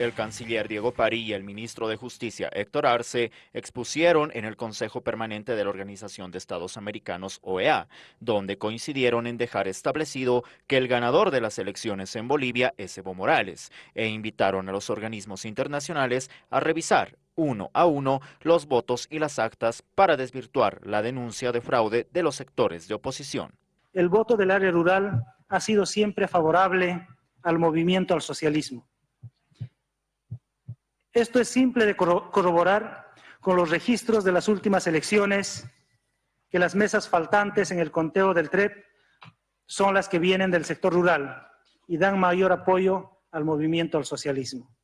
El canciller Diego Pari y el ministro de Justicia Héctor Arce expusieron en el Consejo Permanente de la Organización de Estados Americanos, OEA, donde coincidieron en dejar establecido que el ganador de las elecciones en Bolivia es Evo Morales e invitaron a los organismos internacionales a revisar uno a uno los votos y las actas para desvirtuar la denuncia de fraude de los sectores de oposición. El voto del área rural ha sido siempre favorable al movimiento al socialismo esto es simple de corroborar con los registros de las últimas elecciones que las mesas faltantes en el conteo del TREP son las que vienen del sector rural y dan mayor apoyo al movimiento al socialismo.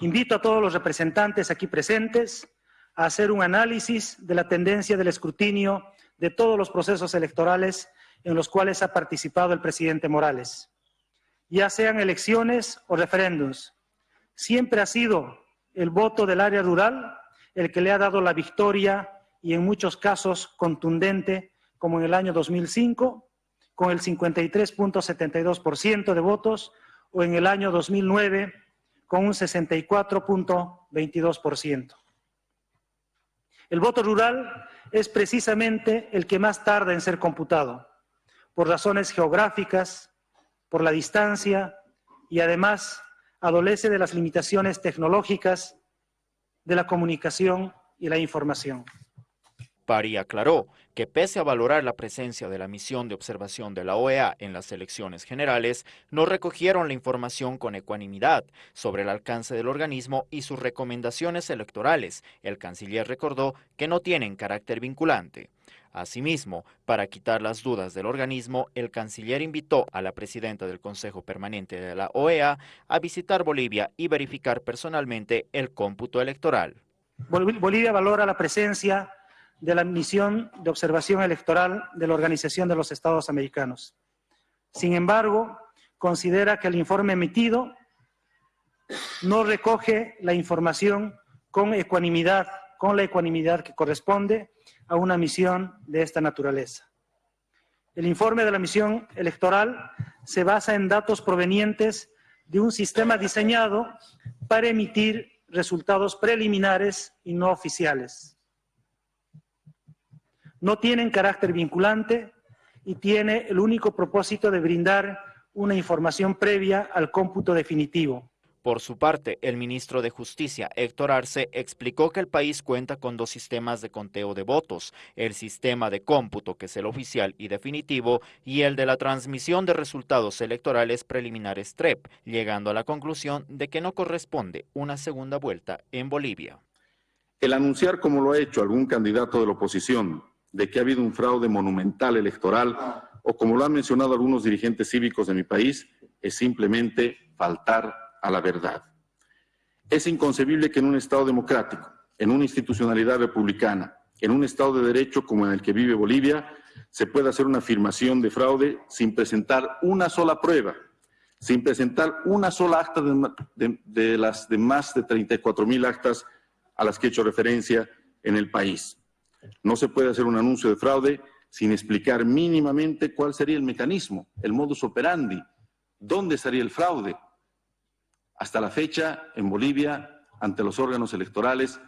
Invito a todos los representantes aquí presentes a hacer un análisis de la tendencia del escrutinio de todos los procesos electorales en los cuales ha participado el presidente Morales, ya sean elecciones o referéndums, Siempre ha sido el voto del área rural el que le ha dado la victoria y en muchos casos contundente, como en el año 2005, con el 53.72% de votos, o en el año 2009, con un 64.22%. El voto rural es precisamente el que más tarda en ser computado, por razones geográficas, por la distancia y además adolece de las limitaciones tecnológicas de la comunicación y la información. Pari aclaró que pese a valorar la presencia de la misión de observación de la OEA en las elecciones generales, no recogieron la información con ecuanimidad sobre el alcance del organismo y sus recomendaciones electorales. El canciller recordó que no tienen carácter vinculante. Asimismo, para quitar las dudas del organismo, el canciller invitó a la presidenta del Consejo Permanente de la OEA a visitar Bolivia y verificar personalmente el cómputo electoral. Bolivia valora la presencia de la misión de observación electoral de la Organización de los Estados Americanos. Sin embargo, considera que el informe emitido no recoge la información con ecuanimidad, con la ecuanimidad que corresponde a una misión de esta naturaleza. El informe de la misión electoral se basa en datos provenientes de un sistema diseñado para emitir resultados preliminares y no oficiales. No tienen carácter vinculante y tiene el único propósito de brindar una información previa al cómputo definitivo. Por su parte, el ministro de Justicia, Héctor Arce, explicó que el país cuenta con dos sistemas de conteo de votos, el sistema de cómputo, que es el oficial y definitivo, y el de la transmisión de resultados electorales preliminares TREP, llegando a la conclusión de que no corresponde una segunda vuelta en Bolivia. El anunciar, como lo ha hecho algún candidato de la oposición, de que ha habido un fraude monumental electoral, o como lo han mencionado algunos dirigentes cívicos de mi país, es simplemente faltar a la verdad. Es inconcebible que en un Estado democrático, en una institucionalidad republicana, en un Estado de Derecho como el que vive Bolivia, se pueda hacer una afirmación de fraude sin presentar una sola prueba, sin presentar una sola acta de, las de más de 34 mil actas a las que he hecho referencia en el país. No se puede hacer un anuncio de fraude sin explicar mínimamente cuál sería el mecanismo, el modus operandi, dónde estaría el fraude, hasta la fecha, en Bolivia, ante los órganos electorales,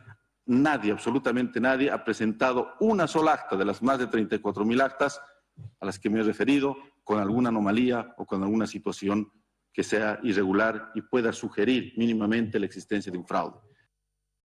nadie, absolutamente nadie, ha presentado una sola acta de las más de 34 mil actas a las que me he referido con alguna anomalía o con alguna situación que sea irregular y pueda sugerir mínimamente la existencia de un fraude.